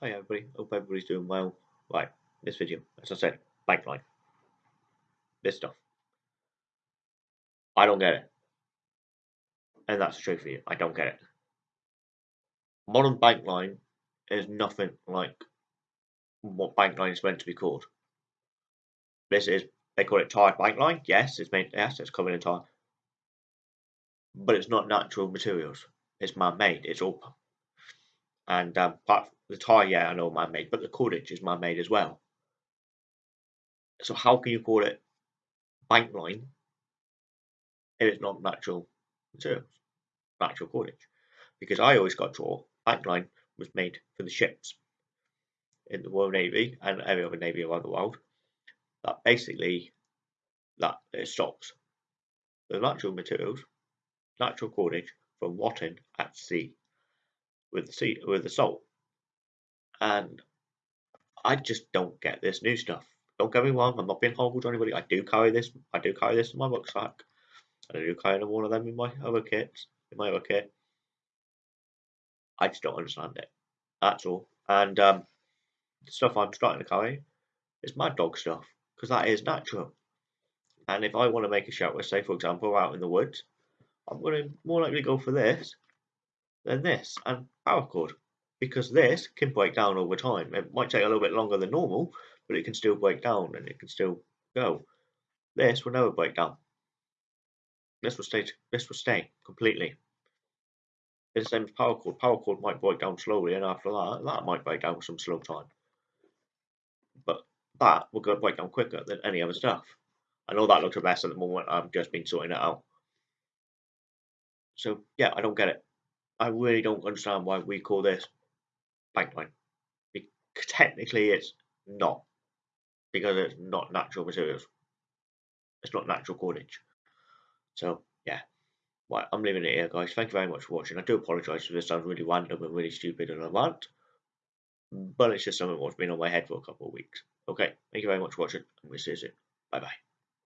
Hi everybody, hope everybody's doing well. Right, this video, as I said, bankline. This stuff. I don't get it. And that's the truth for you. I don't get it. Modern bankline is nothing like what bankline is meant to be called. This is they call it tarred bankline. Yes, it's made yes, it's covered in tar. But it's not natural materials. It's man-made. It's all and um, but the tie, yeah, I know man-made, but the cordage is man-made as well. So how can you call it bank line if it's not natural materials, natural cordage? Because I always got taught bank line was made for the ships in the Royal Navy and every other navy around the world. That basically that it stops the natural materials, natural cordage from rotting at sea with the sea with the salt and I just don't get this new stuff. Don't get me wrong, I'm not being horrible to anybody. I do carry this. I do carry this in my rucksack. I do carry one of them in my other kits. In my other kit. I just don't understand it. That's all. And um, the stuff I'm starting to carry is mad dog stuff because that is natural. And if I want to make a shelter, say for example, out in the woods, I'm going to more likely go for this than this and paracord because this can break down over time. It might take a little bit longer than normal, but it can still break down and it can still go. This will never break down. This will stay. This will stay completely. The same as paracord. Power cord might break down slowly, and after that, that might break down some slow time. But that will go break down quicker than any other stuff. I know that looks a mess at the moment. I've just been sorting it out. So yeah, I don't get it. I really don't understand why we call this bankline. Because technically, it's not because it's not natural materials. It's not natural cordage. So yeah, I'm leaving it here, guys. Thank you very much for watching. I do apologise if this sounds really random and really stupid and rant, but it's just something that's been on my head for a couple of weeks. Okay, thank you very much for watching, and we'll see you soon. Bye bye.